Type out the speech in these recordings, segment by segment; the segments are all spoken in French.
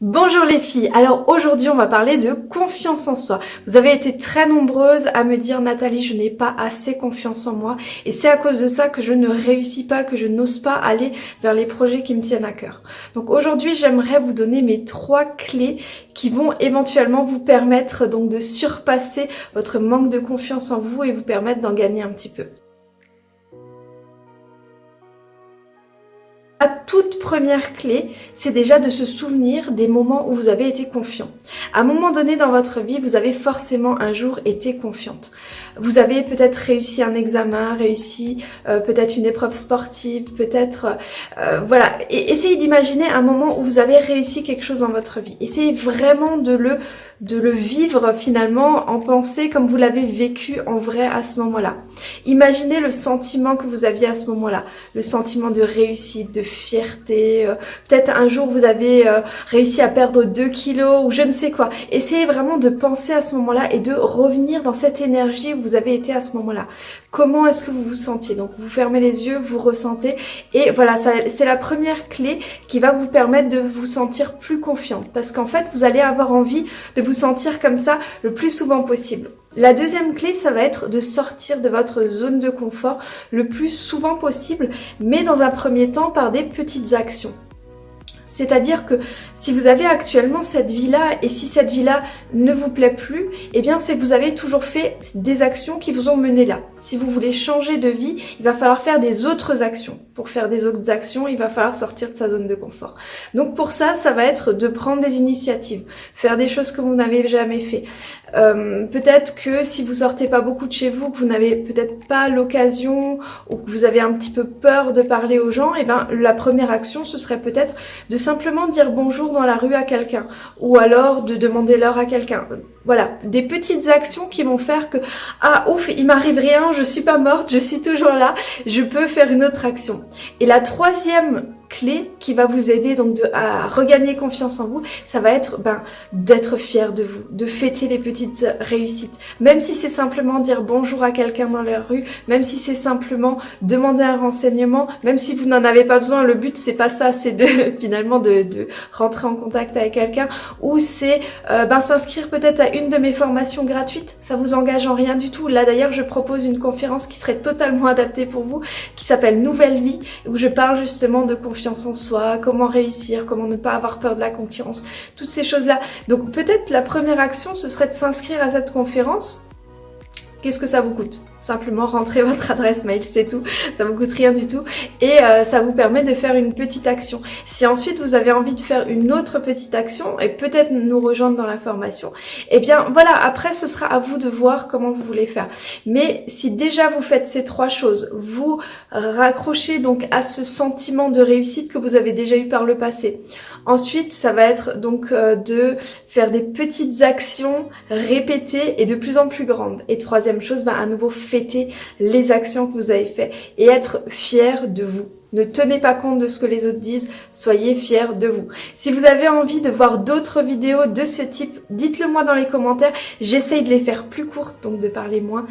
Bonjour les filles, alors aujourd'hui on va parler de confiance en soi. Vous avez été très nombreuses à me dire Nathalie je n'ai pas assez confiance en moi et c'est à cause de ça que je ne réussis pas, que je n'ose pas aller vers les projets qui me tiennent à cœur. Donc aujourd'hui j'aimerais vous donner mes trois clés qui vont éventuellement vous permettre donc de surpasser votre manque de confiance en vous et vous permettre d'en gagner un petit peu. Toute première clé, c'est déjà de se souvenir des moments où vous avez été confiant. À un moment donné dans votre vie, vous avez forcément un jour été confiante. Vous avez peut-être réussi un examen, réussi euh, peut-être une épreuve sportive, peut-être... Euh, voilà, essayez d'imaginer un moment où vous avez réussi quelque chose dans votre vie. Essayez vraiment de le, de le vivre finalement en pensée comme vous l'avez vécu en vrai à ce moment-là. Imaginez le sentiment que vous aviez à ce moment-là, le sentiment de réussite, de fierté, euh, peut-être un jour vous avez euh, réussi à perdre 2 kilos ou je ne sais quoi. Essayez vraiment de penser à ce moment-là et de revenir dans cette énergie où vous avez été à ce moment-là. Comment est-ce que vous vous sentiez? Donc vous fermez les yeux, vous ressentez et voilà, c'est la première clé qui va vous permettre de vous sentir plus confiante parce qu'en fait vous allez avoir envie de vous sentir comme ça le plus souvent possible. La deuxième clé, ça va être de sortir de votre zone de confort le plus souvent possible, mais dans un premier temps par des petites actions. C'est-à-dire que si vous avez actuellement cette vie-là et si cette vie-là ne vous plaît plus, eh bien c'est que vous avez toujours fait des actions qui vous ont mené là. Si vous voulez changer de vie, il va falloir faire des autres actions. Pour faire des autres actions, il va falloir sortir de sa zone de confort. Donc pour ça, ça va être de prendre des initiatives, faire des choses que vous n'avez jamais fait. Euh, peut-être que si vous sortez pas beaucoup de chez vous, que vous n'avez peut-être pas l'occasion ou que vous avez un petit peu peur de parler aux gens, et eh ben la première action ce serait peut-être de simplement dire bonjour dans la rue à quelqu'un ou alors de demander l'heure à quelqu'un. Voilà, des petites actions qui vont faire que ah ouf, il m'arrive rien, je suis pas morte, je suis toujours là, je peux faire une autre action. Et la troisième clé qui va vous aider donc à regagner confiance en vous, ça va être ben, d'être fier de vous, de fêter les petites réussites. Même si c'est simplement dire bonjour à quelqu'un dans la rue, même si c'est simplement demander un renseignement, même si vous n'en avez pas besoin, le but c'est pas ça, c'est de finalement de, de, rentrer en contact avec quelqu'un ou c'est euh, ben, s'inscrire peut-être à une de mes formations gratuites, ça vous engage en rien du tout. Là d'ailleurs je propose une conférence qui serait totalement adaptée pour vous, qui s'appelle Nouvelle Vie, où je parle justement de confiance en soi, comment réussir, comment ne pas avoir peur de la concurrence, toutes ces choses-là. Donc peut-être la première action, ce serait de s'inscrire à cette conférence. Qu'est-ce que ça vous coûte? Simplement rentrer votre adresse mail, c'est tout. Ça vous coûte rien du tout. Et euh, ça vous permet de faire une petite action. Si ensuite vous avez envie de faire une autre petite action et peut-être nous rejoindre dans la formation, eh bien voilà, après ce sera à vous de voir comment vous voulez faire. Mais si déjà vous faites ces trois choses, vous raccrochez donc à ce sentiment de réussite que vous avez déjà eu par le passé. Ensuite, ça va être donc euh, de faire des petites actions répétées et de plus en plus grandes. Et troisième chose, bah, à nouveau fêter les actions que vous avez faites et être fier de vous. Ne tenez pas compte de ce que les autres disent, soyez fiers de vous. Si vous avez envie de voir d'autres vidéos de ce type, dites-le moi dans les commentaires. J'essaye de les faire plus courtes, donc de parler moins.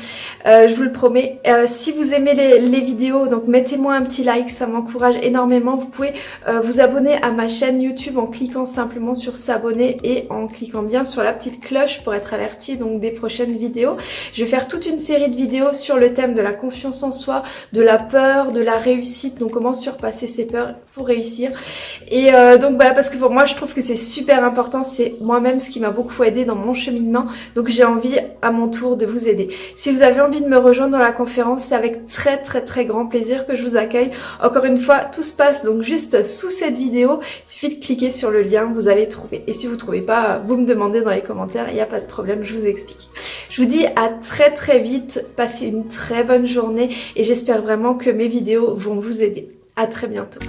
Euh, je vous le promets. Euh, si vous aimez les, vidéos, donc mettez-moi un petit like, ça m'encourage énormément. Vous pouvez euh, vous abonner à ma chaîne YouTube en cliquant simplement sur s'abonner et en cliquant bien sur la petite cloche pour être averti donc des prochaines vidéos. Je vais faire toute une série de vidéos sur le thème de la confiance en soi, de la peur, de la réussite, donc surpasser ses peurs pour réussir. Et euh, donc voilà, parce que pour moi, je trouve que c'est super important. C'est moi-même ce qui m'a beaucoup aidé dans mon cheminement. Donc j'ai envie à mon tour de vous aider. Si vous avez envie de me rejoindre dans la conférence, c'est avec très très très grand plaisir que je vous accueille. Encore une fois, tout se passe donc juste sous cette vidéo. Il suffit de cliquer sur le lien, vous allez trouver. Et si vous trouvez pas, vous me demandez dans les commentaires, il n'y a pas de problème, je vous explique. Je vous dis à très très vite, passez une très bonne journée et j'espère vraiment que mes vidéos vont vous aider. À très bientôt.